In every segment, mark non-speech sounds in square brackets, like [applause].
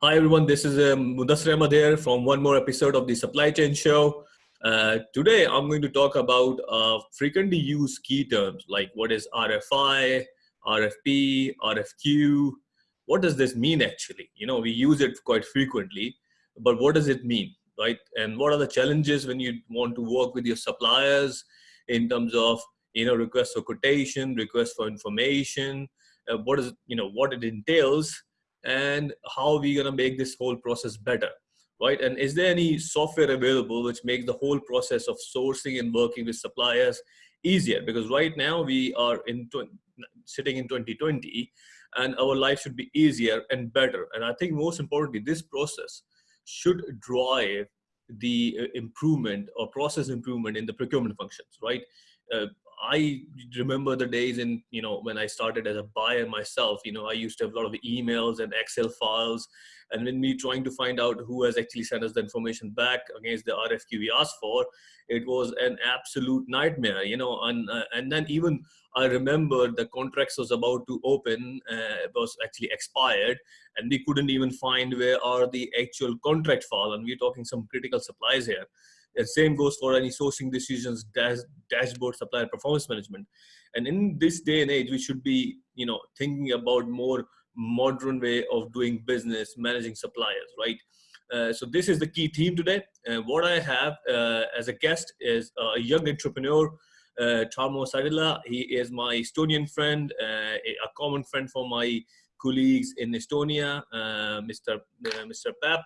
Hi everyone, this is um, Mudassir Ahmad here from one more episode of the Supply Chain Show. Uh, today I'm going to talk about uh, frequently used key terms like what is RFI, RFP, RFQ. What does this mean actually? You know, we use it quite frequently, but what does it mean, right? And what are the challenges when you want to work with your suppliers in terms of, you know, request for quotation, request for information, uh, what is, you know, what it entails and how are we going to make this whole process better right? And is there any software available which makes the whole process of sourcing and working with suppliers easier? Because right now we are in sitting in 2020 and our life should be easier and better. And i think most importantly this process should drive the uh, improvement or process improvement in the procurement functions right? Uh, I remember the days in, you know, when I started as a buyer myself, you know, I used to have a lot of emails and Excel files. And when we trying to find out who has actually sent us the information back against the RFQ we asked for, it was an absolute nightmare, you know, and, uh, and then even I remember the contracts was about to open, uh, was actually expired and we couldn't even find where are the actual contract file. And we're talking some critical supplies here. Same goes for any sourcing decisions, dash, dashboard, supplier performance management. And in this day and age, we should be, you know, thinking about more modern way of doing business, managing suppliers, right? Uh, so this is the key theme today. And what I have uh, as a guest is a young entrepreneur, uh, Tarmo Saidila. He is my Estonian friend, uh, a common friend for my colleagues in Estonia, uh, Mr. Uh, Mr. Pap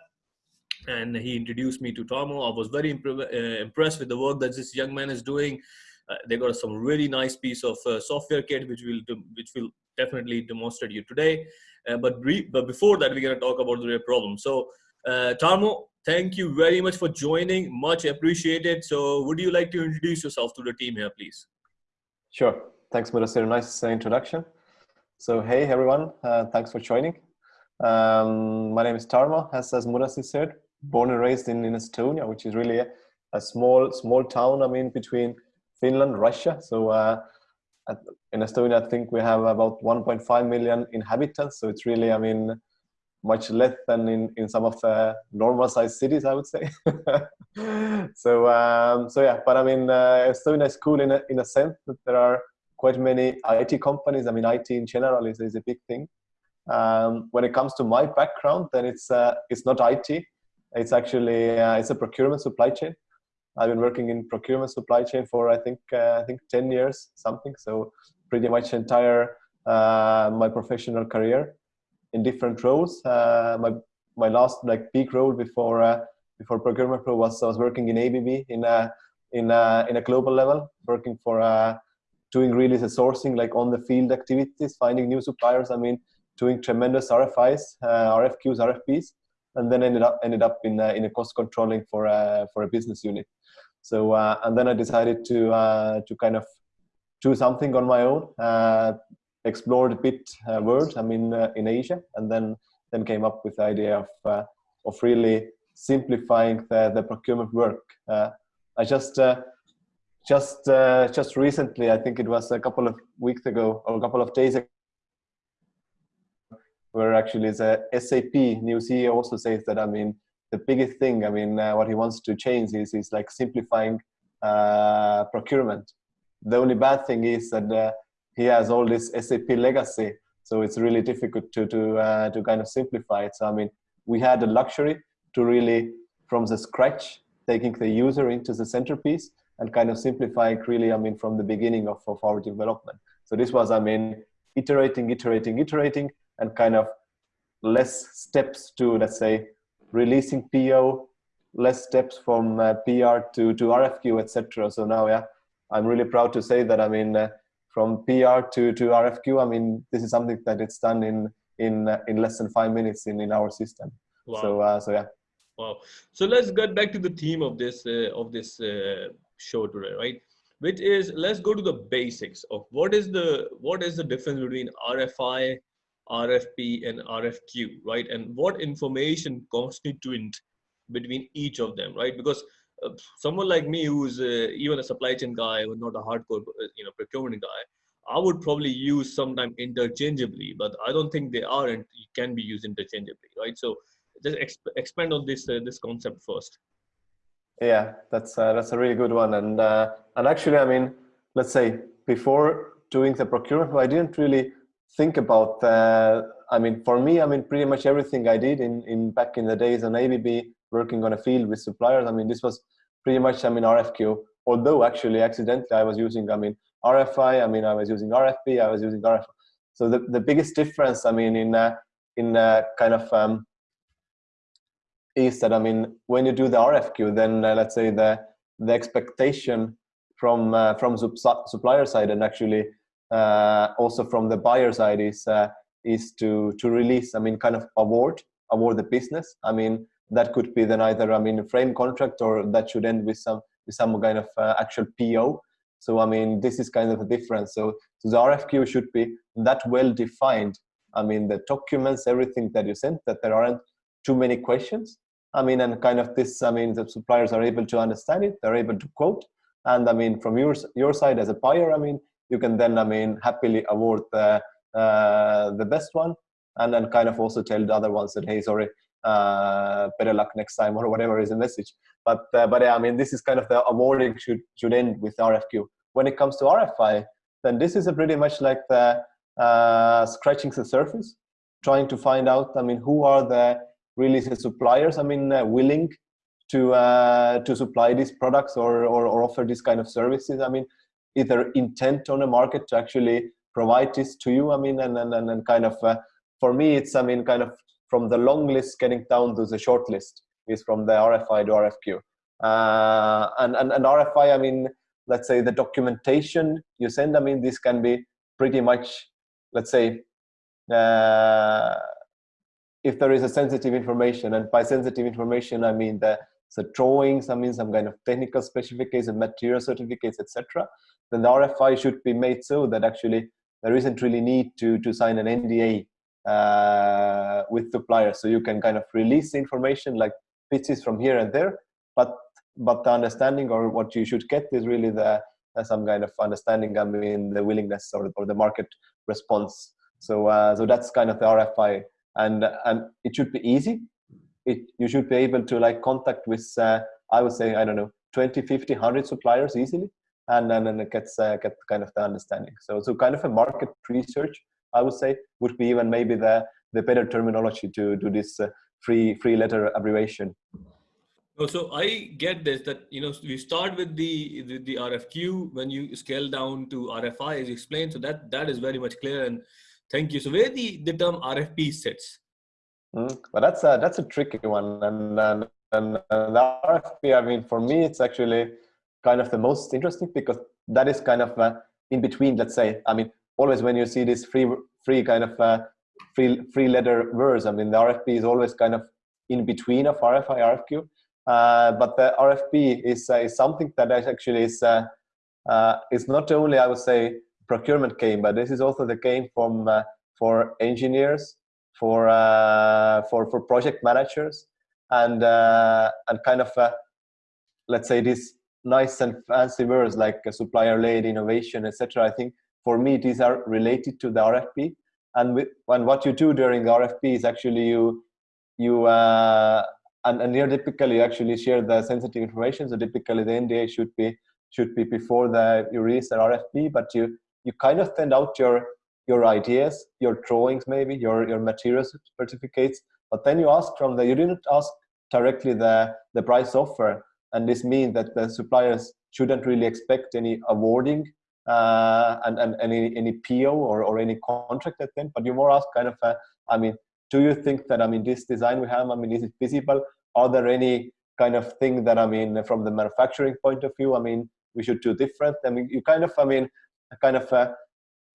and he introduced me to Tarmo. I was very imp uh, impressed with the work that this young man is doing. Uh, they got some really nice piece of uh, software kit, which will which will definitely demonstrate you today. Uh, but but before that, we're gonna talk about the real problem. So, uh, Tarmo, thank you very much for joining. Much appreciated. So, would you like to introduce yourself to the team here, please? Sure. Thanks, Mudassir. Nice introduction. So, hey everyone, uh, thanks for joining. Um, my name is Tarmo, as, as Mudassir said born and raised in, in Estonia, which is really a, a small small town. I mean, between Finland, Russia. So uh, in Estonia, I think we have about 1.5 million inhabitants. So it's really, I mean, much less than in, in some of the normal sized cities, I would say. [laughs] so, um, so yeah, but I mean, uh, Estonia is cool in a, in a sense that there are quite many IT companies. I mean, IT in general is, is a big thing. Um, when it comes to my background, then it's, uh, it's not IT. It's actually uh, it's a procurement supply chain. I've been working in procurement supply chain for I think uh, I think 10 years something. So pretty much entire uh, my professional career in different roles. Uh, my my last like big role before uh, before procurement pro was I was working in ABB in a in a, in a global level, working for uh, doing really the sourcing like on the field activities, finding new suppliers. I mean, doing tremendous RFIs, RFQs, RFPs and then ended up ended up in in a cost controlling for a for a business unit. So uh, and then I decided to uh, to kind of do something on my own, uh, explored a bit uh, world. I mean uh, in Asia, and then then came up with the idea of uh, of really simplifying the, the procurement work. I just just just recently, I think it was a couple of weeks ago or a couple of days ago where actually the SAP new CEO also says that I mean the biggest thing I mean uh, what he wants to change is is like simplifying uh, procurement. The only bad thing is that uh, he has all this SAP legacy, so it's really difficult to to uh, to kind of simplify it. So I mean we had the luxury to really from the scratch taking the user into the centerpiece and kind of simplifying really I mean from the beginning of, of our development. So this was I mean iterating, iterating, iterating and kind of less steps to let's say releasing PO, less steps from uh, PR to to RFQ, etc. So now, yeah, I'm really proud to say that I mean uh, from PR to to RFQ. I mean this is something that it's done in in uh, in less than five minutes in in our system. Wow. So uh, so yeah. Wow. So let's get back to the theme of this uh, of this uh, show today, right? Which is let's go to the basics of what is the what is the difference between RFI RFP and RFQ, right? And what information constituent between each of them, right? Because uh, someone like me who's uh, even a supply chain guy or not a hardcore, uh, you know, procurement guy, I would probably use sometime interchangeably, but I don't think they are and can be used interchangeably, right? So just exp- expand on this uh, this concept first. Yeah, that's that's a really good one, and and actually, I mean, let's say before doing the procurement, I didn't really think about. Uh, I mean, for me, I mean, pretty much everything I did in in back in the days on ABB, working on a field with suppliers. I mean, this was pretty much, I mean, RFQ. Although actually, accidentally, I was using, I mean, RFI. I mean, I was using RFP. I was using RF. So the the biggest difference, I mean, in uh, in uh, kind of um, is that I mean, when you do the RFQ, then uh, let's say the the expectation from uh, from supplier side and actually also from the buyer side is uh, is to to release. I mean, kind of award award the business. I mean, that could be then either I mean a frame contract or that should end with some with some kind of uh, actual PO. So I mean, this is kind of the difference. So, so the RFQ should be that well defined. I mean, the documents, everything that you sent, that there aren't too many questions I mean, and kind of this, I mean, the suppliers are able to understand it, they're able to quote. And I mean, from your, your side as a buyer, I mean, you can then, I mean, happily award the, uh, the best one and then kind of also tell the other ones that, hey, sorry, uh, better luck next time [laughs] or whatever is the message. But, uh, but yeah, I mean, this is kind of the awarding should, should end with RFQ. When it comes to RFI, then this is a pretty much like the uh, scratching the surface, trying to find out, I mean, who are the really the suppliers i mean uh, willing to uh, to supply these products or, or, or offer this kind of services i mean either intent on the market to actually provide this to you i mean and and, and kind of uh, for me it's i mean kind of from the long list getting down to the short list is from the rfi to rfq uh, and, and and rfi i mean let's say the documentation you send i mean this can be pretty much let's say uh, if there is a sensitive information, and by sensitive information, I mean the, the drawings, I mean some kind of technical specifications, material certificates, etc., then the RFI should be made so that actually there isn't really need to, to sign an NDA uh, with suppliers. So you can kind of release information like pieces from here and there, but but the understanding or what you should get is really the uh, some kind of understanding. I mean the willingness or, or the market response. So uh, so that's kind of the RFI and and it should be easy it you should be able to like contact with uh, i would say i don't know 20 50 100 suppliers easily and then and it gets uh, get kind of the understanding so so kind of a market research i would say would be even maybe the the better terminology to do this uh, free free letter abbreviation so I get this that you know we start with the, the, the RFQ when you scale down to RFI as you explained. So that that is very much clear and Thank you. So where the, the term RFP sits? Mm, well, that's a, that's a tricky one. And, and, and, and the RFP, I mean, for me, it's actually kind of the most interesting because that is kind of uh, in between, let's say, I mean, always when you see this free, free kind of uh, free, free letter words, I mean, the RFP is always kind of in between of RFI, RFQ. Uh, but the RFP is, uh, is something that actually is, uh, uh, is not only, I would say, procurement game, but this is also the game from for engineers, for uh, for for project managers, and uh, and kind of uh, let's say these nice and fancy words like supplier-led innovation, etc. I think for me these are related to the RFP, and with, and what you do during the RFP is actually you you uh, and, and here typically you actually share the sensitive information. So typically the NDA should be should be before the you release the RFP, but you you kind of send out your your ideas, your drawings, maybe your your materials certificates, but then you ask from the you didn't ask directly the the price offer, and this means that the suppliers shouldn't really expect any awarding uh, and and any any PO or or any contract at then, but you more ask kind of a, I mean, do you think that I mean this design we have, I mean, is it feasible? Are there any kind of thing that I mean from the manufacturing point of view, I mean, we should do different? I mean, you kind of I mean kind of uh,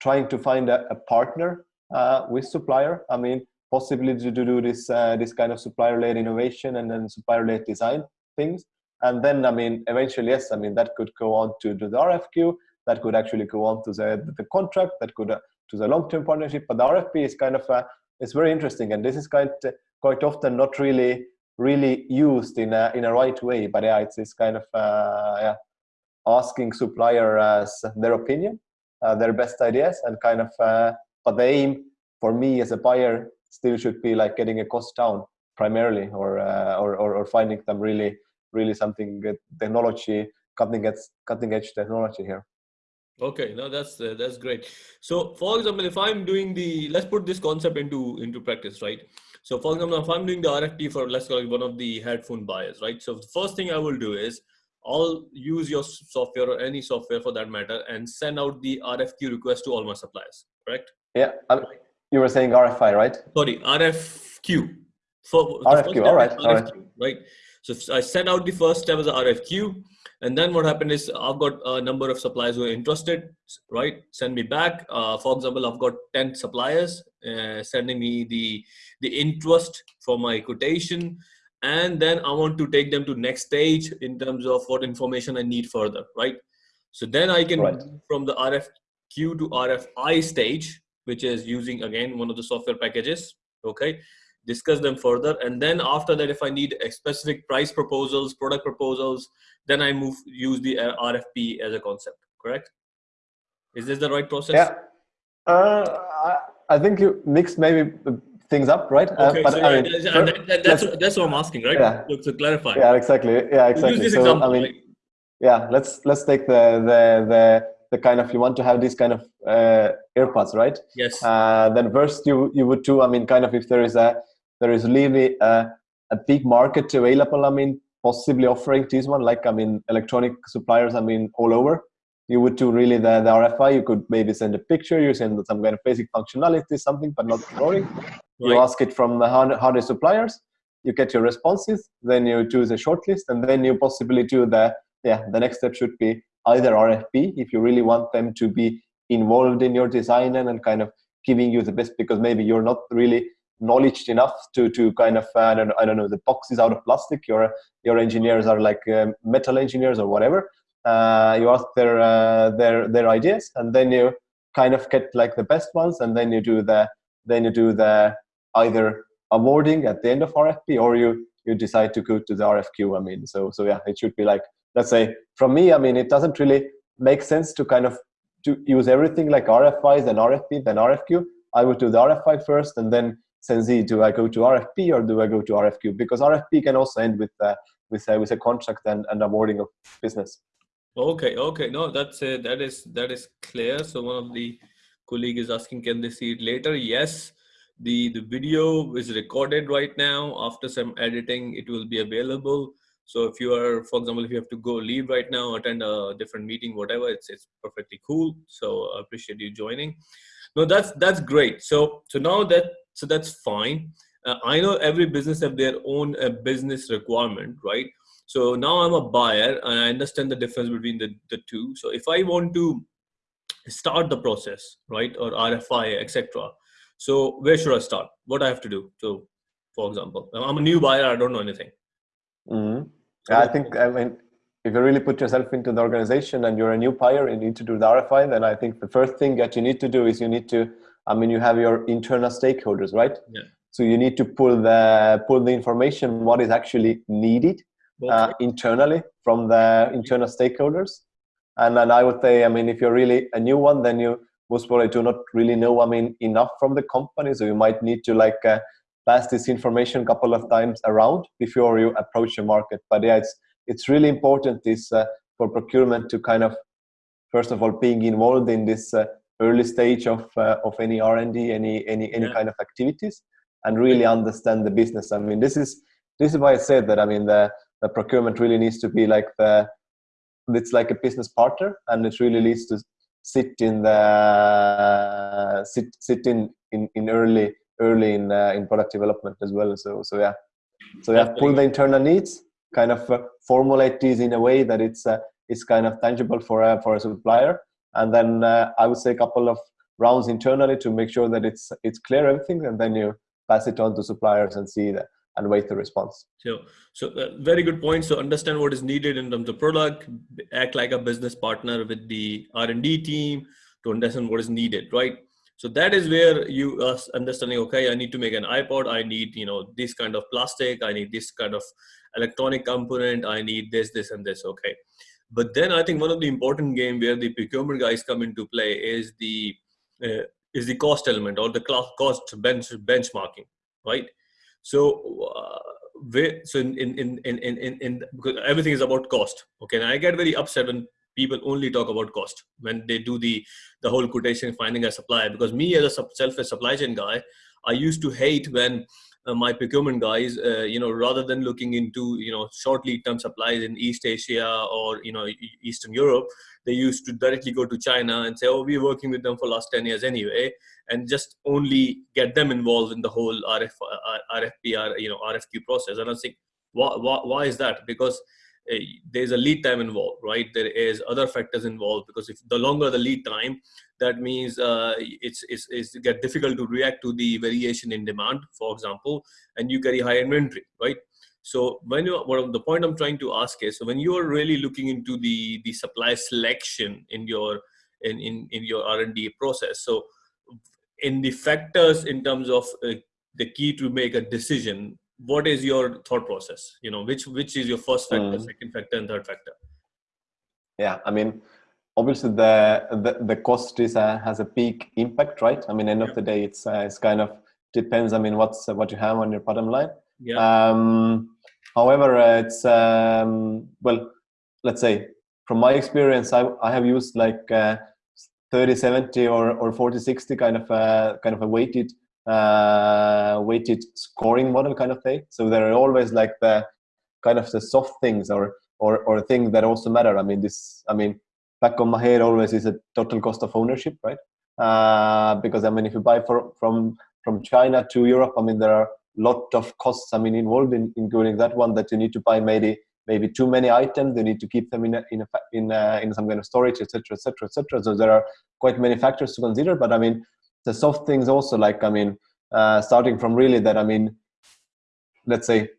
trying to find a, a partner uh, with supplier. I mean, possibly to, to do this uh, this kind of supplier-led innovation and then supplier-led design things. And then, I mean, eventually, yes, I mean that could go on to, to the RFQ. That could actually go on to the the contract. That could uh, to the long-term partnership. But the RFP is kind of uh, it's very interesting, and this is quite quite often not really really used in a in a right way. But yeah, it's it's kind of uh, yeah asking supplier as their opinion uh, their best ideas and kind of uh, but the aim for me as a buyer still should be like getting a cost down primarily, or, uh, or, or or finding them really really something good technology, cutting edge cutting edge technology here. Okay, no, that's uh, that's great. So, for example, if I'm doing the let's put this concept into into practice, right? So, for example, if I'm doing the RFP for let's call it one of the headphone buyers, right? So, the first thing I will do is I'll use your software or any software for that matter and send out the RFQ request to all my suppliers, correct? Yeah, um, you were saying RFI, right? Sorry, RFQ. For RFQ, all right, RFQ, all right. Right. So I send out the first step as a RFQ, and then what happened is I've got a number of suppliers who are interested, right? Send me back. Uh, for example, I've got 10 suppliers uh, sending me the, the interest for my quotation. And then I want to take them to next stage in terms of what information I need further, right? So then I can right. from the RFQ to RFI stage, which is using again one of the software packages, okay? discuss them further and then after that if i need specific price proposals product proposals then i move use the uh, rfp as a concept correct is this the right process yeah uh, I, think you mix maybe things up right uh, okay, uh, but so I mean, that, that, that's, that's what i'm asking right yeah. to, to clarify yeah exactly yeah exactly this so, example, i mean yeah let's let's take the the the the kind of you want to have these kind of uh, AirPods, right? Yes. Uh, then first you you would do. I mean, kind of if there is a there is really a, a big market available. I mean, possibly offering this one, like I mean, electronic suppliers. I mean, all over. You would do really the, the RFI. You could maybe send a picture. You send some kind of basic functionality, something, but not drawing. Right. You ask it from the hardware suppliers. You get your responses. Then you choose a shortlist, and then you possibly do the yeah. The next step should be either RFP if you really want them to be involved in your design and, and kind of giving you the best because maybe you're not really knowledge enough to to kind of uh, I, don't, I don't know the box is out of plastic your your engineers are like um, metal engineers or whatever you ask their uh, their their ideas and then you kind of get like the best ones and then you do the then you do the either awarding at the end of RFP or you you decide to go to the RFQ I mean so so yeah it should be like let's say from me I mean it doesn't really make sense to kind of to use everything like RFIs and RFP then RFQ I would do the RFI first and then Senzi, do I go to RFP or do I go to RFQ? Because RFP can also end with uh, with uh, with a contract and, and awarding of business. Okay, okay, no, that's uh, that is that is clear. So one of the colleague is asking, can they see it later? Yes, the the video is recorded right now. After some editing, it will be available. So if you are, for example, if you have to go leave right now, attend a different meeting, whatever, it's it's perfectly cool. So I appreciate you joining. No, that's that's great. So so now that so that's fine uh, i know every business have their own uh, business requirement right so now i'm a buyer and i understand the difference between the, the two so if i want to start the process right or rfi etc so where should i start what i have to do so for example i'm a new buyer i don't know anything mm-hmm. i think i mean if you really put yourself into the organization and you're a new buyer and you need to do the RFI, then I think the first thing that you need to do is you need to I mean, you have your internal stakeholders, right? Yeah. So you need to pull the pull the information what is actually needed. Uh, internally from the internal stakeholders. And then I would say, I mean, if you're really a new one, then you most probably do not really know, I mean, enough from the company. So you might need to like uh, pass this information a couple of times around before you approach the market. But yeah, it's it's really important this uh, for procurement to kind of first of all being involved in this uh, early stage of uh, of any r&d any any any yeah. kind of activities and really understand the business i mean this is this is why i said that i mean the the procurement really needs to be like the it's like a business partner and it really needs to sit in the sit sit in in, in early early in uh, in product development as well. So so yeah. So yeah pull the internal needs kind of uh, formulate these in a way that it's uh, it's kind of tangible for a for a supplier. And then uh, I would say a couple of rounds internally to make sure that it's it's clear everything, and then you pass it on to suppliers and see that and wait the response. So, so uh, very good point. So understand what is needed in terms of product, act like a business partner with the R and D team to understand what is needed, right? So that is where you are understanding. Okay, I need to make an iPod. I need you know this kind of plastic. I need this kind of electronic component. I need this, this, and this. Okay, but then I think one of the important game where the procurement guys come into play is the uh, is the cost element or the cost bench benchmarking, right? So, uh, so in, in, in, in, in, in, because everything is about cost. Okay. And I get very upset when people only talk about cost when they do the, the whole quotation finding a supplier, because me as a self supply chain guy, I used to hate when uh, my procurement guys, uh, you know, rather than looking into, you know, short lead term supplies in East Asia or, you know, Eastern Europe, they used to directly go to China and say, oh, we're working with them for last 10 years anyway, and just only get them involved in the whole RF, RFP, you know, RFQ process. And I think, why, why, why is that? Because uh, there's a lead time involved, right? There is other factors involved because if the longer the lead time, that means uh, it's, it's, it's get difficult to react to the variation in demand, for example, and you carry high inventory, right? So when you, what the point I'm trying to ask is, so when you are really looking into the the supply selection in your in in, in your R&D process, so in the factors in terms of uh, the key to make a decision, what is your thought process? You know, which which is your first factor, mm. second factor, and third factor? Yeah, I mean, obviously the the, the cost is uh, has a big impact, right? I mean, end yeah. of the day, it's uh, it's kind of depends. I mean, what's uh, what you have on your bottom line. Yeah. Um, however, uh, it's um, well, let's say from my experience, I I have used like uh, 30 70 or or 40 60 kind of uh, kind of a weighted uh, weighted scoring model kind of thing. So there are always like the kind of the soft things or or or things that also matter. I mean, this I mean back on my head always is a total cost of ownership, right? Uh, because I mean, if you buy for, from from China to Europe, I mean there are a lot of costs. I mean involved in including that one that you need to buy maybe maybe too many items. You need to keep them in a, in a, in a, in some kind of storage, etc., etc., etc. So there are quite many factors to consider. But I mean, the soft things also like I mean, uh, starting from really that I mean, let's say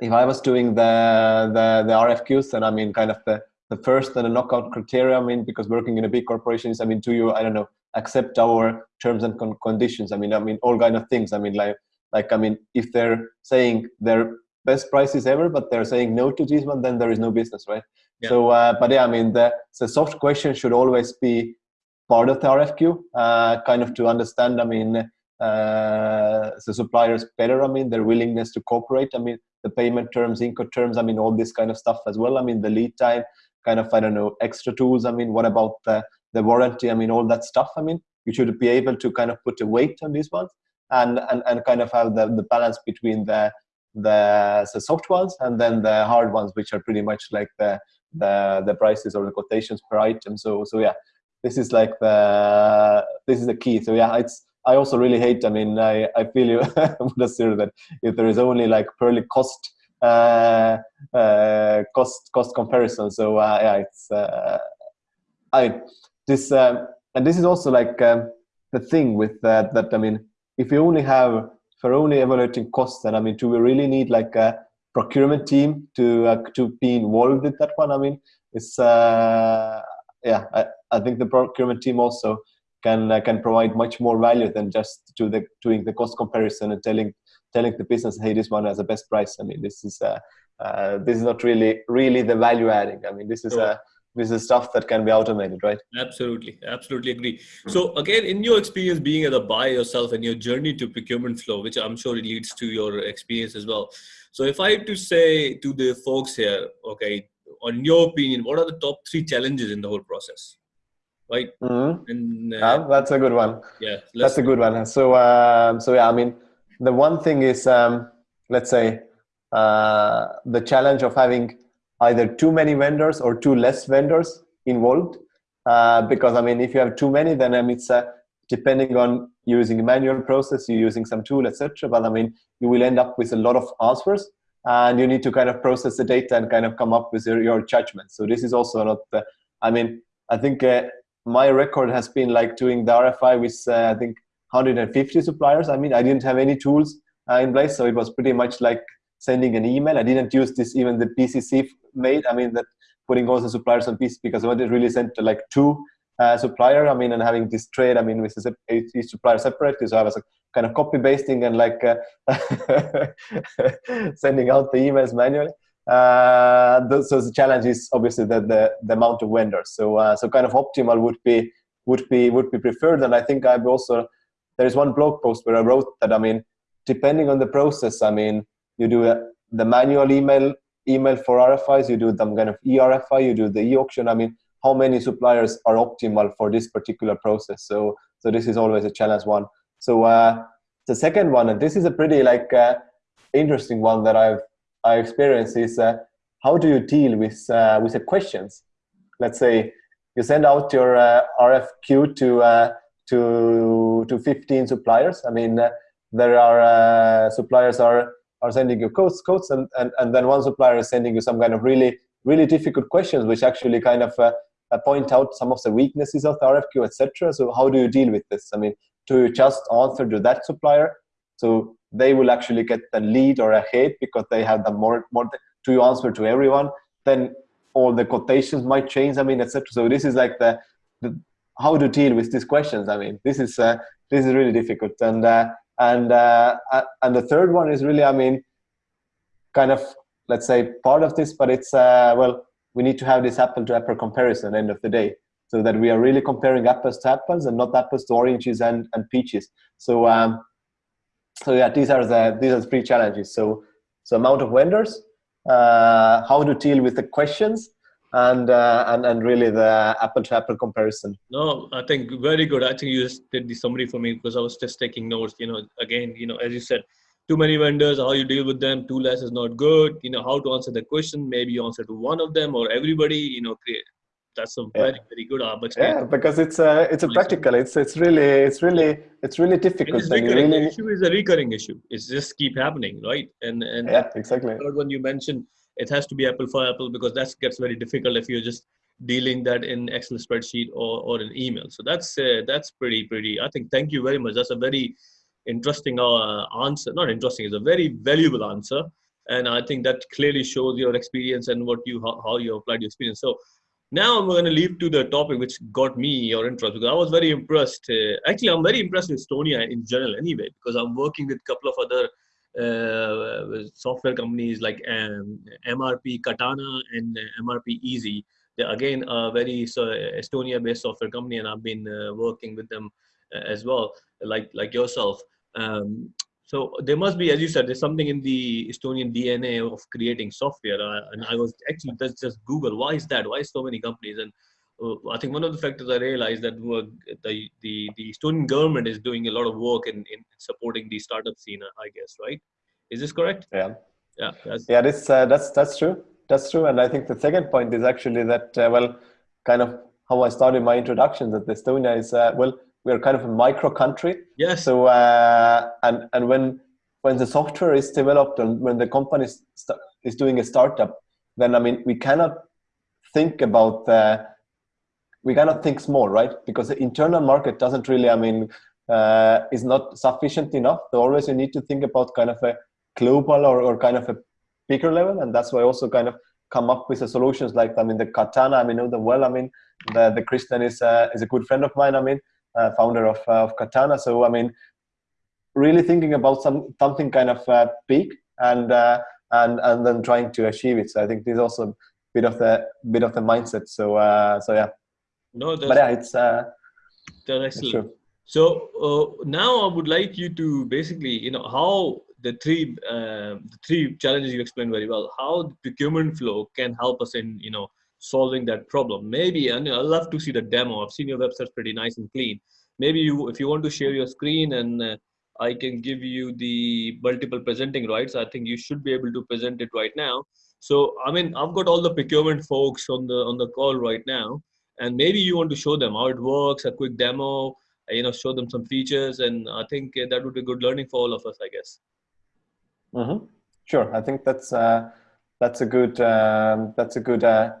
if I was doing the the the RFQs, then I mean kind of the the first and the knockout criteria. I mean, because working in a big corporation is, I mean, do you, I don't know, accept our terms and con- conditions? I mean, I mean, all kind of things. I mean, like, like, I mean, if they're saying their best prices ever, but they're saying no to this one, then there is no business, right? Yeah. So, uh, but yeah, I mean, the, the soft question should always be part of the RFQ, uh, kind of to understand, I mean, uh, the suppliers better, I mean, their willingness to cooperate. I mean, the payment terms, Incoterms, I mean, all this kind of stuff as well. I mean, the lead time, kind of, I don't know, extra tools. I mean, what about the, the warranty? I mean, all that stuff. I mean, you should be able to kind of put a weight on these ones and, and, and kind of have the, the balance between the, the, the soft ones and then the hard ones, which are pretty much like the, the, the prices or the quotations per item. So, so yeah, this is like the, this is the key. So yeah, it's, I also really hate, I mean, I, I feel you, [laughs] that if there is only like purely cost uh, uh, cost cost comparison. So uh, yeah, it's I this um, and this is also like um, the thing with that that I mean, if you only have for only evaluating costs, then I mean, do we really need like a procurement team to uh, to be involved with that one? I mean, it's uh, yeah, I, I think the procurement team also can uh, can provide much more value than just to the doing the cost comparison and telling telling the business, hey, this one has the best price. I mean, this is uh, uh, this is not really really the value adding. I mean, this is sure. This is stuff that can be automated, right? Absolutely, absolutely agree. So again, in your experience being at a buyer yourself and your journey to procurement flow, which I'm sure it leads to your experience as well. So if I had to say to the folks here, okay, on your opinion, what are the top three challenges in the whole process? Right. Mm-hmm. And, uh, yeah, that's a good one. Yeah, that's a good one. So, um, so yeah, I mean, the one thing is, um, let's say, uh, the challenge of having either too many vendors or too less vendors involved. Uh, because I mean, if you have too many, then I mean, it's uh, depending on using a manual process, you're using some tool, etc. But I mean, you will end up with a lot of answers, and you need to kind of process the data and kind of come up with your, your judgment. So this is also not. The, I mean, I think uh, my record has been like doing the RFI with uh, I think 150 suppliers. I mean, I didn't have any tools uh, in place, so it was pretty much like sending an email. I didn't use this even the BCC made. I mean, that putting all the suppliers on BCC because I wanted really sent to like two uh, supplier. I mean, and having this trade. I mean, with each supplier separately. So I was like, kind of copy pasting and like uh, [laughs] sending out the emails manually. Uh, the, so the challenge is obviously that the, the amount of vendors. So uh, so kind of optimal would be would be would be preferred. And I think I've also there is one blog post where I wrote that I mean depending on the process, I mean, you do the manual email email for RFIs, you do some kind of eRFI, you do the e-auction. I mean, how many suppliers are optimal for this particular process? So, so this is always a challenge one. So uh, the second one, and this is a pretty like uh, interesting one that I've I experienced is uh, how do you deal with uh, with the questions? Let's say you send out your uh, RFQ to uh, to to 15 suppliers. I mean, there are suppliers are are sending you codes, codes, and, and, and then one supplier is sending you some kind of really, really difficult questions, which actually kind of uh, uh, point out some of the weaknesses of the RFQ, etc. So how do you deal with this? I mean, do you just answer to that supplier? So they will actually get the lead or a hate because they have the more, more do you answer to everyone? Then all the quotations might change, I mean, etc. So this is like the, the, how to deal with these questions. I mean, this is, uh, this is really difficult. And uh, and uh, and the third one is really i mean kind of let's say part of this but it's uh, well we need to have this apple to apple comparison end of the day so that we are really comparing apples to apples and not apples to oranges and, and peaches. So um, so yeah these are the these are the three challenges. So so amount of vendors uh, how to deal with the questions and uh, and and really the apple to apple comparison no i think very good i think you just did the summary for me because i was just taking notes you know again you know as you said too many vendors how you deal with them too less is not good you know how to answer the question maybe you answer to one of them or everybody you know create that's a very yeah. very good opportunity. Yeah, because it's a it's a practical. It's it's really it's really it's really difficult. It's recurring. Really... The issue is a recurring issue. It's just keep happening, right? And and yeah, exactly. third one you mentioned it has to be apple for apple because that gets very difficult if you're just dealing that in excel spreadsheet or, or an email. So that's uh, that's pretty pretty i think thank you very much. That's a very interesting uh, answer. Not interesting it's a very valuable answer. And i think that clearly shows your experience and what you how, how you applied your experience. So now i'm going to leave to the topic which got me your interest because i was very impressed uh, actually i'm very impressed with estonia in general anyway because i'm working with a couple of other software companies like um, MRP Katana and MRP Easy. They're again a very so Estonia-based software company, and I've been uh, working with them uh, as well, like like yourself. Um, so there must be, as you said, there's something in the Estonian DNA of creating software. Uh, and I was actually just just Google why is that? Why so many companies? And uh, I think one of the factors I realized that the, the, the Estonian government is doing a lot of work in, in supporting the startup scene, I guess, right? Is this correct? Yeah. Yeah. That's, yeah, this, uh, that's, that's true. That's true. And I think the second point is actually that, uh, well, kind of how I started my introduction that Estonia is, uh, well, we're kind of a micro country. Yes. So, uh, and, and when, when the software is developed and when the company is, is doing a startup, then I mean, we cannot think about the, we cannot think small, right? Because the internal market doesn't really, I mean, uh, is not sufficient enough. So always you need to think about kind of a global or, or kind of a bigger level. And that's why I also kind of come up with the solutions like, I mean, the Katana, I mean, know them well. I mean, the, the Kristjan is, uh, is a good friend of mine, I mean, uh, founder of, uh, of Katana. So, I mean, really thinking about some something kind of uh, big and, uh, and, and then trying to achieve it. So I think this is also a bit of the, bit of the mindset. So, so yeah. No, that's, but yeah, it's uh, that's excellent. So uh, now I would like you to basically, you know, how the three uh, the three challenges you explained very well. How the procurement flow can help us in, you know, solving that problem. Maybe, and I'd love to see the demo. I've seen your website pretty nice and clean. Maybe you, if you want to share your screen and uh, I can give you the multiple presenting rights. I think you should be able to present it right now. So, I mean, I've got all the procurement folks on the on the call right now and maybe you want to show them how it works a quick demo you know show them some features and i think that would be good learning for all of us i guess. Mm-hmm. sure. I think that's uh, that's a good um, that's a good uh,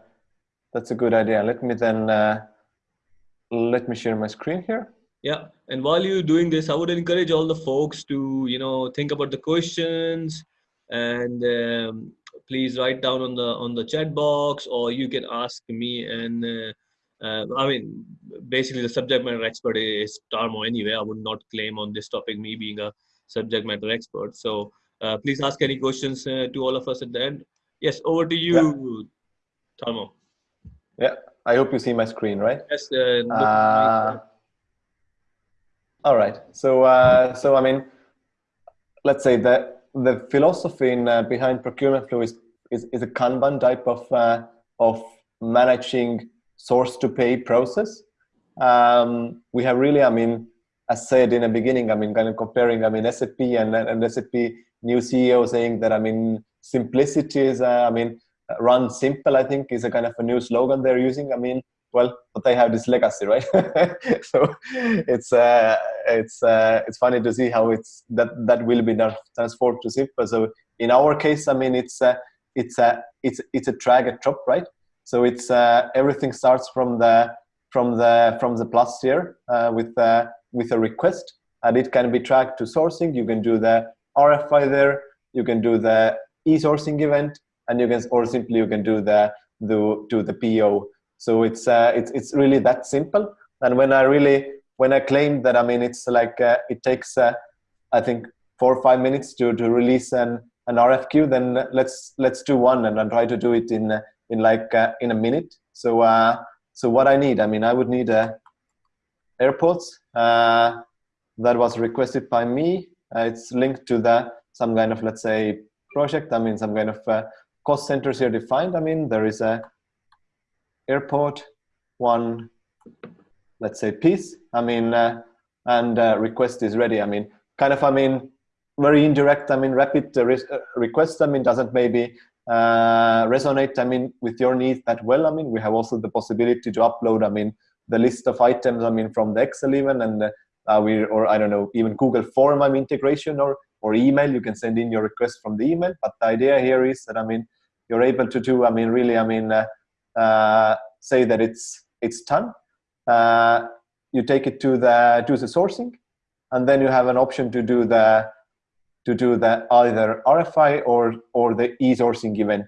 that's a good idea. Let me then uh, let me share my screen here. Yeah. And while you're doing this i would encourage all the folks to you know think about the questions and um, please write down on the on the chat box or you can ask me and uh, I mean, basically the subject matter expert is Tarmo anyway. I would not claim on this topic me being a subject matter expert. So uh, please ask any questions uh, to all of us at the end. Yes, over to you, yeah. Tarmo. Yeah, I hope you see my screen, right? Yes. Uh, uh all right. So, uh, so I mean, let's say the the philosophy in, uh, behind procurement flow is, is, is a Kanban type of uh, of managing source to pay process. Um, we have really, I mean, as said in the beginning, I mean, kind of comparing, I mean, SAP and, and SAP new CEO saying that, I mean, simplicity is, uh, I mean, run simple, I think is a kind of a new slogan they're using. I mean, well, but they have this legacy, right? [laughs] so it's uh, it's uh, it's funny to see how it's that that will be transformed to simple. So in our case, I mean, it's uh, it's a it's it's a drag and drop, right? So it's uh, everything starts from the from the from the plus here uh, with uh, with a request, and it can be tracked to sourcing. You can do the RFI there. You can do the e-sourcing event, and you can or simply you can do the do do the PO. So it's it's it's really that simple. And when I really when I claim that I mean it's like it takes I think four or five minutes to to release an an RFQ, then let's let's do one and I'll try to do it in in like uh, in a minute. So uh, so what I need, I mean, I would need a uh, AirPods uh, that was requested by me. Uh, it's linked to the some kind of let's say project. I mean, some kind of uh, cost centers here defined. I mean, there is a AirPod one, let's say piece. I mean, and request is ready. I mean, kind of. I mean, very indirect. I mean, rapid re request. I mean, doesn't maybe uh, resonate, I mean, with your needs that well. I mean, we have also the possibility to upload, I mean, the list of items, I mean, from the Excel even, and uh, we, or I don't know, even Google Form, I mean, integration or, or email, you can send in your request from the email. But the idea here is that, I mean, you're able to do, I mean, really, I mean, uh, uh say that it's, it's done. Uh, you take it to the, to the sourcing, and then you have an option to do the to do the either RFI or or the e-sourcing event.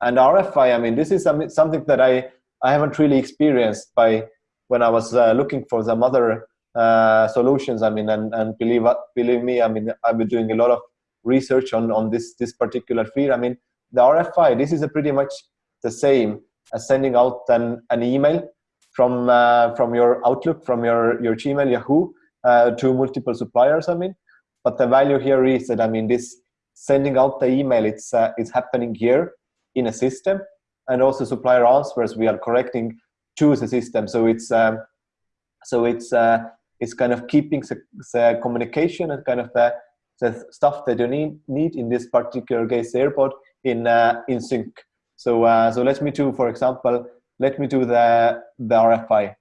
And RFI, I mean, this is something that I I haven't really experienced by when I was uh, looking for some other uh, solutions. I mean, and and believe believe me, I mean, I've been doing a lot of research on on this this particular field. I mean, the RFI, this is a pretty much the same as sending out an an email from uh, from your Outlook, from your your Gmail, Yahoo, uh, to multiple suppliers. I mean, but the value here is that, I mean, this sending out the email, it's, uh, it's happening here in a system. And also supplier answers, we are correcting to the system. So it's, um, so it's, uh, it's kind of keeping the, the communication and kind of the, the stuff that you need, need in this particular case AirPod in, uh, in sync. So, uh, so let me do, for example, let me do the, the RFI.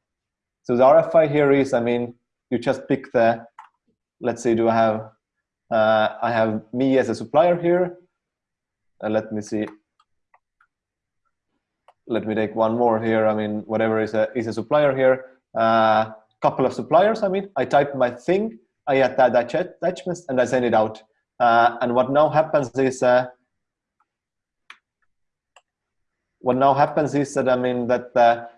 So the RFI here is, I mean, you just pick the, let's say, do I have, uh, I have me as a supplier here. Uh, let me see. Let me take one more here. I mean, whatever is a, is a supplier here. Uh, couple of suppliers, I mean, I type my thing, I add that attachments, and I send it out. Uh, and what now happens is, uh, what now happens is that, I mean, that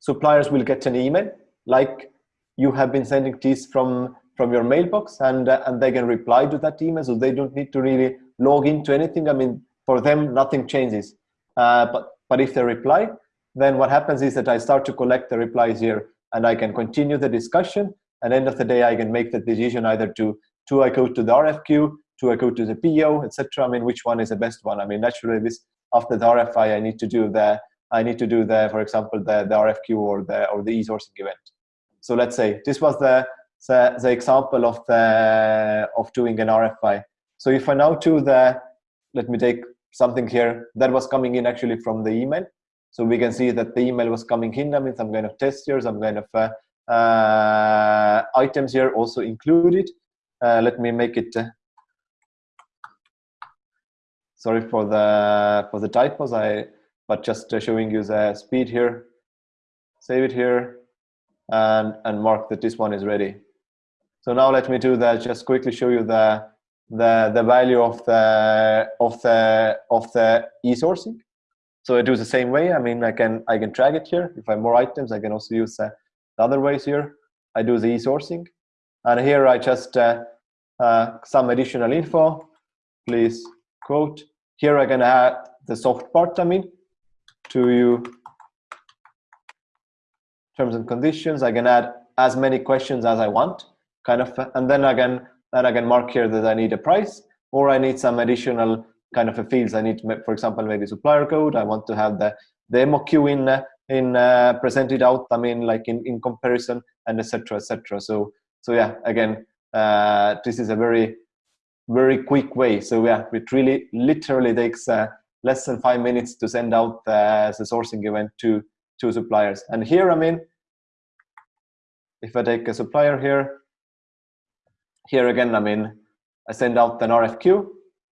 suppliers will get an email, like you have been sending these from from your mailbox and uh, and they can reply to that email so they don't need to really log into anything. I mean for them nothing changes. Uh, but but if they reply then what happens is that i start to collect the replies here and i can continue the discussion. And end of the day i can make the decision either to to i go to the rfq to i go to the po etc i mean which one is the best one? I mean naturally this after the rfi i need to do the i need to do the for example the the rfq or the or the e-sourcing event. So let's say this was the the, the example of the of doing an RFI. So if I now do the, let me take something here that was coming in actually from the email. So we can see that the email was coming in. I mean, some kind of test here, some kind of uh, uh, items here also included. Uh, let me make it. Uh, sorry for the for the typos. I but just uh, showing you the speed here. Save it here, and and mark that this one is ready. So now let me do that. Just quickly show you the the the value of the of the of the e-sourcing. So I do the same way. I mean, I can I can drag it here. If I have more items, I can also use the, the other ways here. I do the e-sourcing, and here I just uh, uh, some additional info. Please quote. Here I can add the soft part. I mean, to you terms and conditions. I can add as many questions as I want kind of and then again then again mark here that I need a price or I need some additional kind of a fields. I need, for example, maybe supplier code. I want to have the, the MOQ in, in uh, presented out, I mean, like in, in comparison and etc. etc. So, so yeah, again, uh, this is a very, very quick way. So yeah, it really literally takes uh, less than five minutes to send out uh, the sourcing event to, to suppliers. And here, I mean, if I take a supplier here, here again, I mean, I send out an RFQ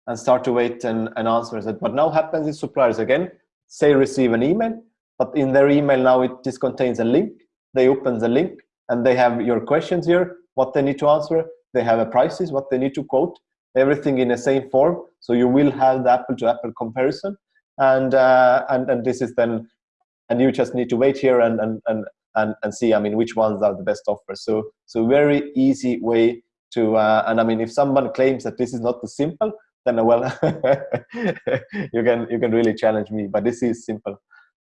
and start to wait and, and answer that. What now happens is suppliers again, say receive an email, but in their email now it just contains a link. They open the link and they have your questions here, what they need to answer. They have a prices, what they need to quote, everything in the same form. So you will have the apple to apple comparison. And, uh, and, and this is then, and you just need to wait here and, and, and, and, and see, I mean, which ones are the best offers. So, so very easy way to, uh, and I mean, if someone claims that this is not the simple, then well, [laughs] you can, you can really challenge me, but this is simple.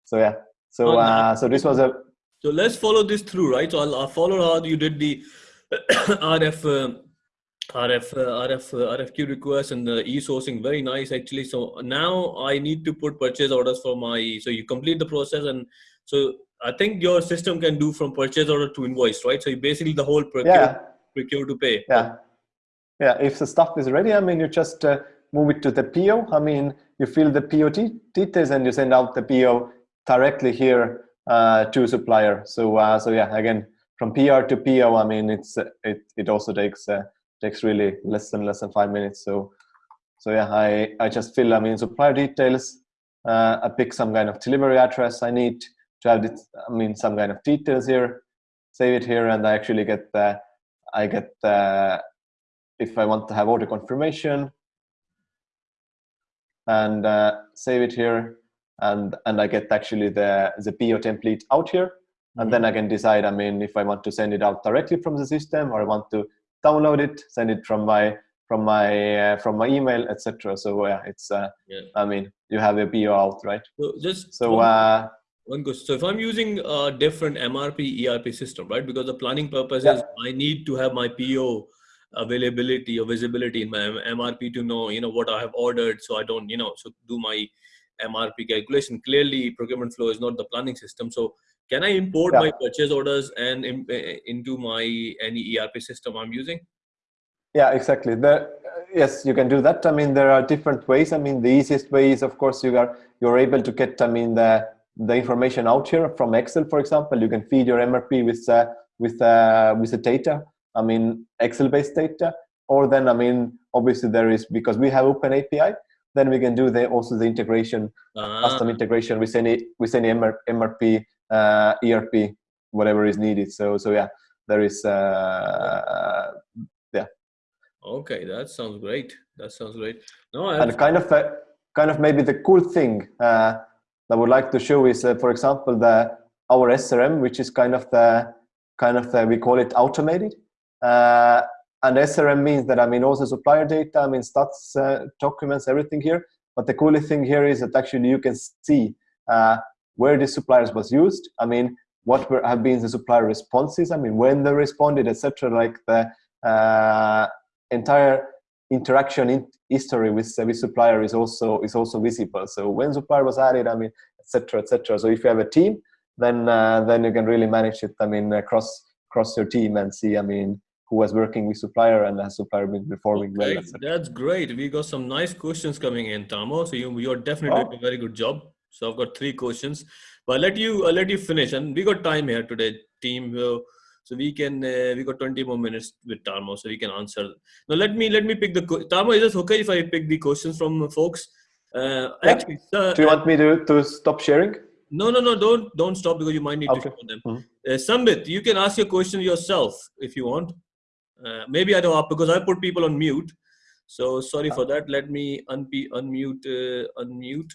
So yeah, so, uh, so this was a, so let's follow this through, right? So I'll, I'll follow how you did the [coughs] RF, uh, RF, uh, RF, uh, RFQ request and the e-sourcing. Very nice, actually. So now I need to put purchase orders for my. So you complete the process, and so I think your system can do from purchase order to invoice, right? So basically the whole procure, yeah. Procure to pay. Yeah, yeah. If the stuff is ready, I mean, you just uh, move it to the PO. I mean, you fill the PO details and you send out the PO directly here uh, to supplier. So, uh, so yeah, again, from PR to PO, I mean, it's it it also takes uh, takes really less than less than five minutes. So, so yeah, I I just fill I mean supplier details. Uh, I pick some kind of delivery address I need to have this, I mean some kind of details here. Save it here, and I actually get the I get the if I want to have order confirmation and uh, save it here and and I get actually the the PO template out here and mm -hmm. then I can decide I mean if I want to send it out directly from the system or I want to download it, send it from my from my uh, from my email, etc. So yeah, it's uh, yeah. I mean you have a PO out, right? So just so uh, one goes. So if I'm using a different MRP ERP system, right? Because the planning purpose yeah. is I need to have my PO availability or visibility in my MRP to know you know what I have ordered, so I don't you know so do my MRP calculation. Clearly, procurement flow is not the planning system. So can I import yeah. my purchase orders and in, eh, eh, into my any ERP system I'm using? Yeah, exactly. The, yes, you can do that. I mean, there are different ways. I mean, the easiest way is, of course, you are you're able to get. I mean, the the information out here from Excel, for example. You can feed your MRP with uh, with uh, with the data. I mean, Excel-based data. Or then, I mean, obviously there is because we have Open API. Then we can do the also the integration, uh-huh. custom integration with any with any MRP uh, ERP, whatever is needed. So so yeah, there is uh, yeah. Okay, that sounds great. That sounds great. No, and kind of uh, kind of maybe the cool thing uh, I would like to show is, uh, for example, the our SRM, which is kind of the kind of the, we call it automated. Uh, and SRM means that I mean also supplier data, I mean stats, uh, documents, everything here. But the coolest thing here is that actually you can see uh, where the suppliers was used. I mean, what were, have been the supplier responses? I mean, when they responded, etc. Like the uh, entire interaction in history with uh, with supplier is also is also visible. So when supplier was added, I mean, etc. etc. So if you have a team, then uh, then you can really manage it. I mean, across across your team and see. I mean, who was working with supplier and has supplier been performing okay, well. That's great. We got some nice questions coming in, Tarmo. So you you're definitely oh. doing a very good job. So I've got three questions, but I'll let you I'll let you finish. And we got time here today, team. Uh, so we can uh, we got 20 more minutes with Tarmo, so we can answer. Now let me let me pick the Tarmo. Is it okay if I pick the questions from folks? Uh, yeah. Actually, uh, do you want me to to stop sharing? No, no, no. Don't don't stop because you might need okay. to show them. Mm-hmm. Uh, Sambit, you can ask your question yourself if you want. Uh, maybe I don't because I put people on mute. So sorry for that. Let me unmute unmute uh, unmute.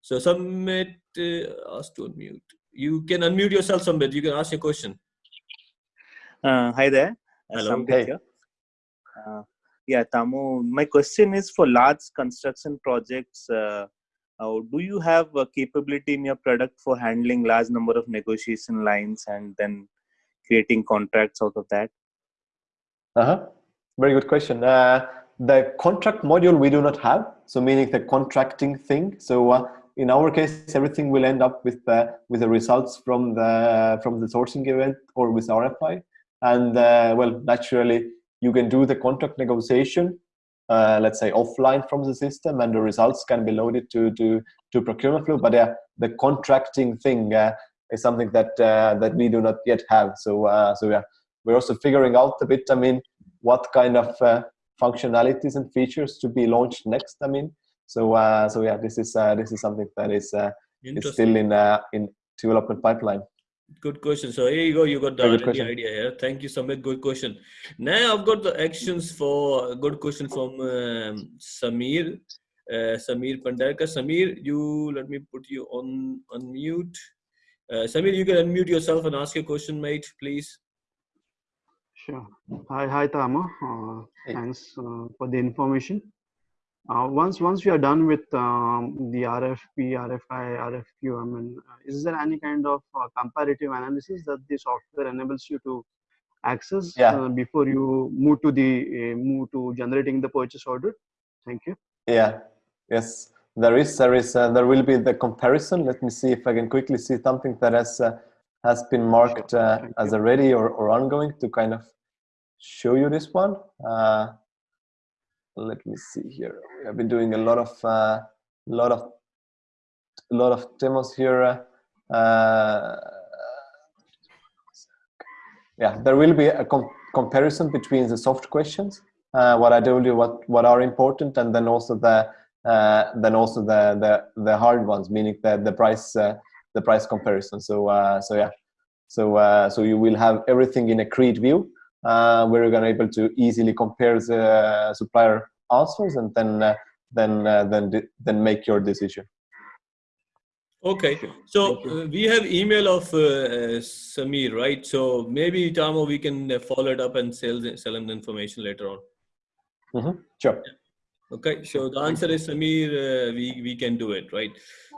So Sambit, uh, ask to unmute. You can unmute yourself, Sambit. You can ask your question. Uh, hi there. Uh, Hello. Hey. Uh, yeah, Tarmo. My question is for large construction projects. Uh, uh, do you have a capability in your product for handling large number of negotiation lines and then creating contracts out of that? Uh huh. very good question. Uh, the contract module we do not have, so meaning the contracting thing. So uh, in our case, everything will end up with the with the results from the from the sourcing event or with RFI. And uh, well, naturally, you can do the contract negotiation, uh, let's say offline from the system, and the results can be loaded to to to procurement flow. But yeah, the contracting thing uh, is something that uh, that we do not yet have. So uh, so yeah, we're also figuring out a bit. I mean, what kind of uh, functionalities and features to be launched next. I mean, so uh, so yeah, this is uh, this is something that is uh, is still in uh, in development pipeline. Good question. So here you go. You got the idea here. Thank you, Sambit. Good question. Now I've got the actions for good question from um, Samir. Uh, Samir Pandarkar. Samir, you let me put you on unmute. Uh, Samir, you can unmute yourself and ask your question, mate, please. Sure. Hi, hi, Tarmo. Uh, hey. Thanks uh, for the information. Uh, once once we are done with um, the RFP, RFI, RFQ, I mean, uh, is there any kind of uh, comparative analysis that the software enables you to access yeah. Uh, before you move to the move to generating the purchase order? Thank you. Yeah. Yes. There is. There is. there will be the comparison. Let me see if I can quickly see something that has has been marked uh, as a ready or, or ongoing to kind of show you this one. Uh, let me see here. We have been doing a lot of uh, lot of a lot of demos here. Uh, yeah, there will be a com comparison between the soft questions, uh, what I told you, what what are important, and then also the uh, then also the the the hard ones, meaning the the price the price comparison. So uh, so yeah, so uh, so you will have everything in a create view uh, where you're gonna able to easily compare the supplier answers and then uh, then uh, then then make your decision. Okay, so uh, we have email of Samir, right? So maybe Tarmo, we can follow it up and sell sell him the information later on. Mm -hmm. Sure. Okay, so the answer is Samir. we we can do it, right?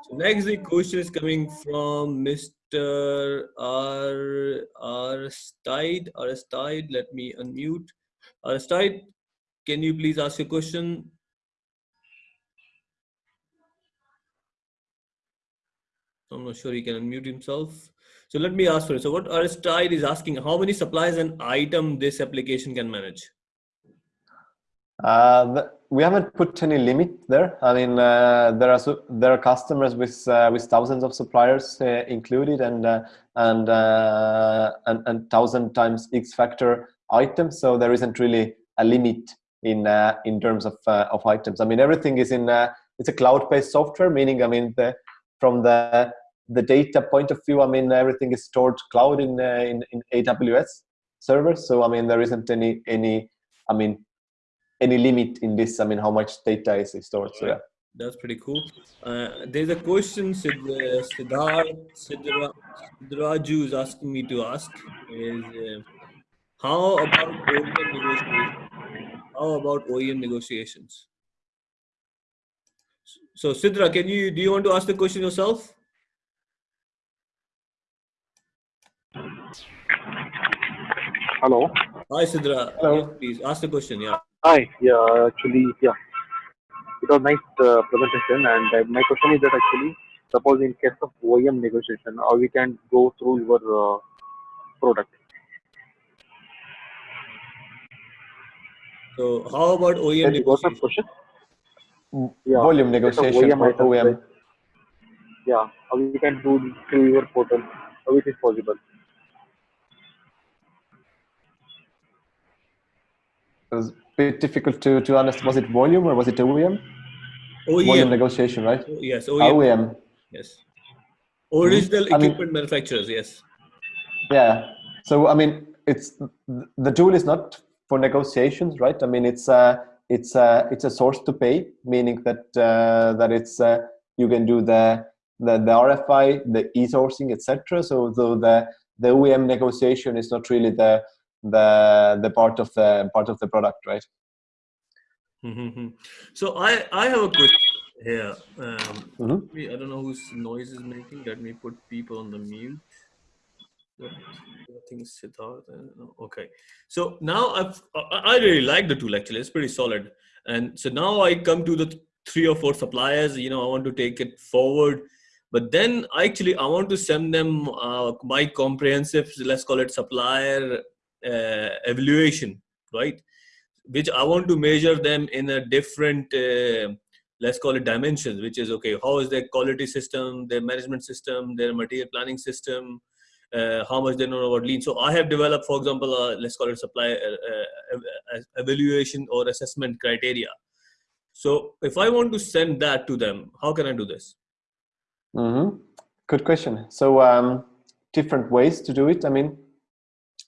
So next, the question is coming from Mr. R. Aristide. Aristide, let me unmute. Aristide, can you please ask a question? I'm not sure he can unmute himself. So let me ask for it. So what Aristide is asking, how many supplies and item this application can manage? Uh, we haven't put any limit there. I mean, uh, there are there are customers with uh, with thousands of suppliers uh, included, and uh, and, uh, and and thousand times X factor items. So there isn't really a limit in uh, in terms of of items. I mean, everything is in it's a cloud-based software, meaning I mean the from the the data point of view, I mean everything is stored cloud in in, in AWS servers. So I mean there isn't any any I mean any limit in this i mean how much data is stored so yeah. That's pretty cool. Uh, there's a question Sid, uh, Siddharth Siddra, Sidraju is asking me to ask is uh, how about OEM negotiations? How about OEM negotiations? So Sidra can you do you want to ask the question yourself? Hello? Hi Sidra hello? Yes, please. Ask the question yeah Hi. Yeah, actually, yeah. It was nice uh, presentation, and uh, my question is that actually, suppose in case of OEM negotiation, or we can go through your uh, product. So, how about OEM negotiation? question? Yeah, volume negotiation OEM for OEM. Right? Yeah, how we can do through your portal, how it is possible. Bit difficult to, to understand. Was it volume or was it OEM? OEM. Volume negotiation, right? Yes, OEM. OEM. Yes. Original mm-hmm. equipment mean, manufacturers, yes. Yeah. So, I mean, it's the tool is not for negotiations, right? I mean, it's a, it's a, it's a source to pay, meaning that, uh, that it's, uh, you can do the, the, the RFI, the e-sourcing, etc. So, so the, the OEM negotiation is not really the, the the part of the part of the product right mm-hmm. so i i have a question here um, mm-hmm. i don't know whose noise is making let me put people on the mute I think Siddharth. Okay, so now I've I really like the tool actually. It's pretty solid, and so now I come to the three or four suppliers. You know, I want to take it forward, but then actually I want to send them uh, my comprehensive, let's call it supplier evaluation, right? Which I want to measure them in a different. Uh, let's call it dimensions which is okay how is their quality system their management system their material planning system uh, how much they know about lean. So I have developed, for example, uh, let's call it supply uh, uh evaluation or assessment criteria. So if I want to send that to them, how can I do this? Mm-hmm. Good question. So um, different ways to do it. I mean,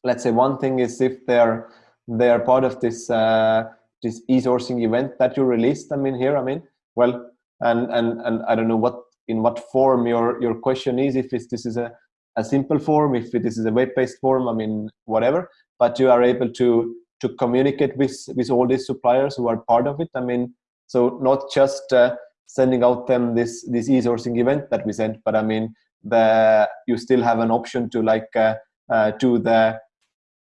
let's say one thing is if they're they're part of this uh, this e-sourcing event that you released. I mean, here, I mean, well, and and and I don't know what in what form your your question is. If this is a a simple form, if this is a web-based form, I mean, whatever, but you are able to to communicate with with all these suppliers who are part of it. I mean, so not just uh, sending out them this this e-sourcing event that we sent, but I mean, the you still have an option to like uh, uh, to the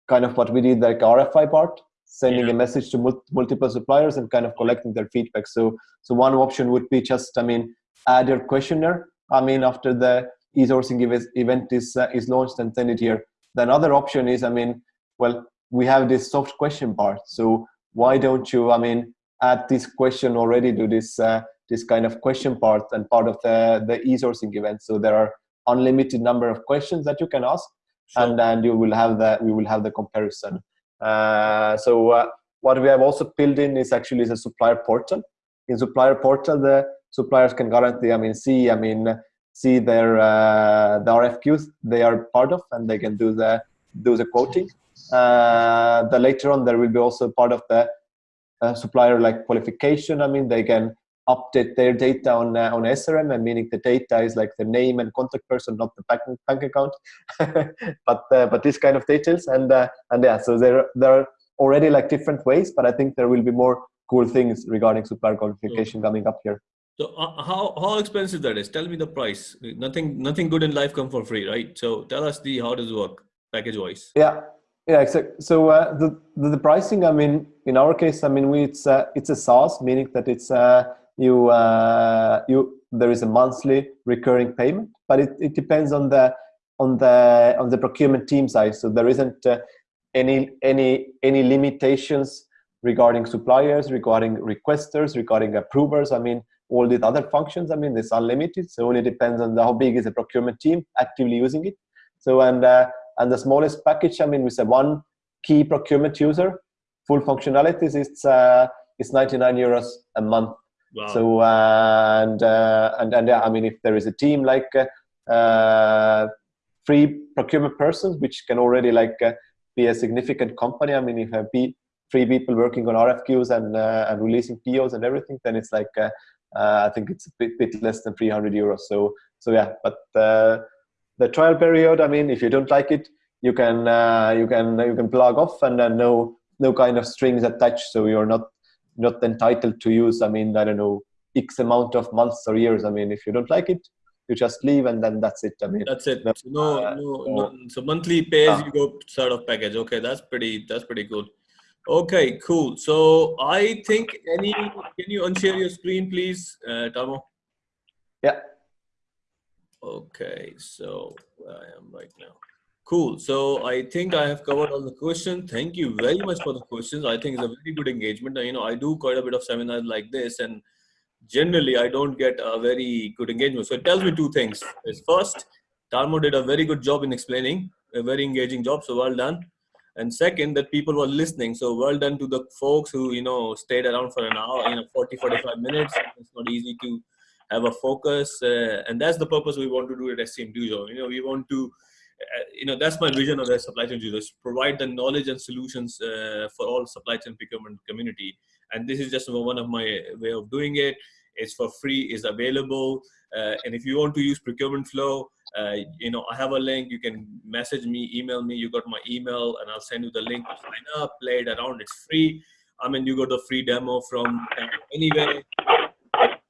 kind of what we did like RFI part, sending yeah. a message to mul multiple suppliers and kind of collecting their feedback. So so one option would be just I mean add your questionnaire. I mean after the e-sourcing event is uh, is launched and send it here. The another option is, I mean, well, we have this soft question part. So why don't you, I mean, add this question already to this uh, this kind of question part and part of the the e-sourcing event. So there are unlimited number of questions that you can ask, sure. and then you will have the we will have the comparison. Uh, so uh, what we have also built in is actually a supplier portal. In supplier portal, the suppliers can guarantee, I mean, see, I mean, see their uh, the RFQs they are part of, and they can do the do the quoting. Uh, the later on there will be also part of the uh, supplier like qualification. I mean, they can update their data on uh, on SRM, and meaning the data is like the name and contact person, not the bank bank account, [laughs] but uh, but this kind of details. And uh, and yeah, so there there are already like different ways, but I think there will be more cool things regarding supplier qualification mm. coming up here. So uh, how how expensive that is? Tell me the price. Nothing nothing good in life come for free, right? So tell us the how does it work package wise. Yeah, yeah, exactly. So uh, the, the, the pricing, I mean, in our case, I mean, we it's uh, it's a SaaS, meaning that it's uh, you uh, you there is a monthly recurring payment, but it, it depends on the on the on the procurement team side. So there isn't uh, any any any limitations regarding suppliers, regarding requesters, regarding approvers. I mean, all these other functions, I mean, it's unlimited. So it only depends on the, how big is the procurement team actively using it. So and uh, and the smallest package, I mean, with a one key procurement user, full functionalities, it's uh, it's 99 euros a month. Wow. So uh, and uh, and and yeah, I mean, if there is a team like uh, uh three procurement persons, which can already like uh, be a significant company. I mean, if you have three people working on RFQs and uh, and releasing POs and everything, then it's like uh, uh, I think it's a bit, bit less than 300 euros. So, so yeah, but uh, the trial period, I mean, if you don't like it, you can uh, you can you can plug off and then no no kind of strings attached. So you're not not entitled to use. I mean, I don't know x amount of months or years. I mean, if you don't like it, you just leave and then that's it. I mean, that's it. No, no, uh, no, no. So monthly pay as you go sort of package. Okay, that's pretty. That's pretty good. Okay, cool. So I think any, can you unshare your screen, please, uh, Tarmo? Yeah. Okay, so where I am right now. Cool. So I think I have covered all the questions. Thank you very much for the questions. I think it's a very good engagement. You know, I do quite a bit of seminars like this, and generally I don't get a very good engagement. So it tells me two things. First, Tarmo did a very good job in explaining, a very engaging job. So well done and second that people were listening so well done to the folks who you know stayed around for an hour you know 40 45 minutes it's not easy to have a focus uh, and that's the purpose we want to do at SCM Dojo. you know we want to you know that's my vision of the supply chain users provide the knowledge and solutions uh, for all supply chain procurement community and this is just one of my way of doing it it's for free is available uh, and if you want to use procurement flow uh, you know, I have a link. You can message me, email me. You got my email, and I'll send you the link to sign up, play it around. It's free. I mean, you got a free demo from anywhere.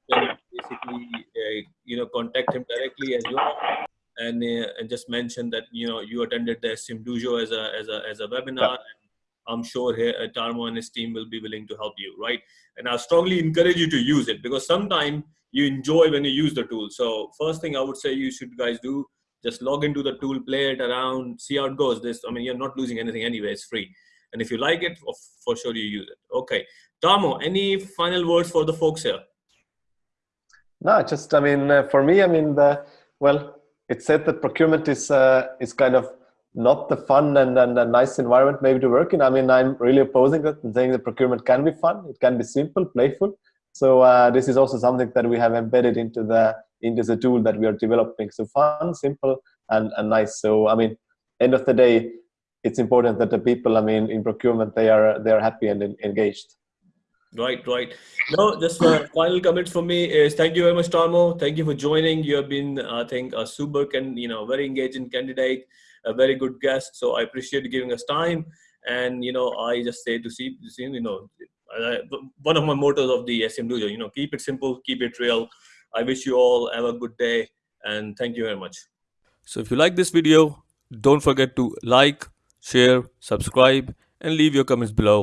basically, uh, you know, contact him directly as well. And uh, and just mention that you know you attended the SCM Dojo as a as a as a webinar. Yeah. I'm sure here uh, Tarmo and his team will be willing to help you, right? And I strongly encourage you to use it because sometimes you enjoy when you use the tool. So first thing I would say you should guys do just log into the tool, play it around, see how it goes. This, I mean, you're not losing anything anyway. It's free, and if you like it, for sure you use it. Okay, Tarmo, any final words for the folks here? No, just I mean, uh, for me, I mean, the well, it said that procurement is uh, is kind of not the fun and, and a nice environment maybe to work in. I mean, I'm really opposing that and saying that procurement can be fun. It can be simple, playful. So uh, this is also something that we have embedded into the into the tool that we are developing. So fun, simple, and, and nice. So I mean, end of the day, it's important that the people, I mean, in procurement, they are they are happy and engaged. Right, right. No, just a final comment from me is thank you very much, Tarmo. Thank you for joining. You have been, I think, a super and you know very engaging candidate, a very good guest. So I appreciate you giving us time. And you know, I just say to see, see you know, uh, one of my mottos of the SCM Dojo, you know, keep it simple, keep it real. I wish you all have a good day and thank you very much. So if you like this video, don't forget to like, share, subscribe and leave your comments below.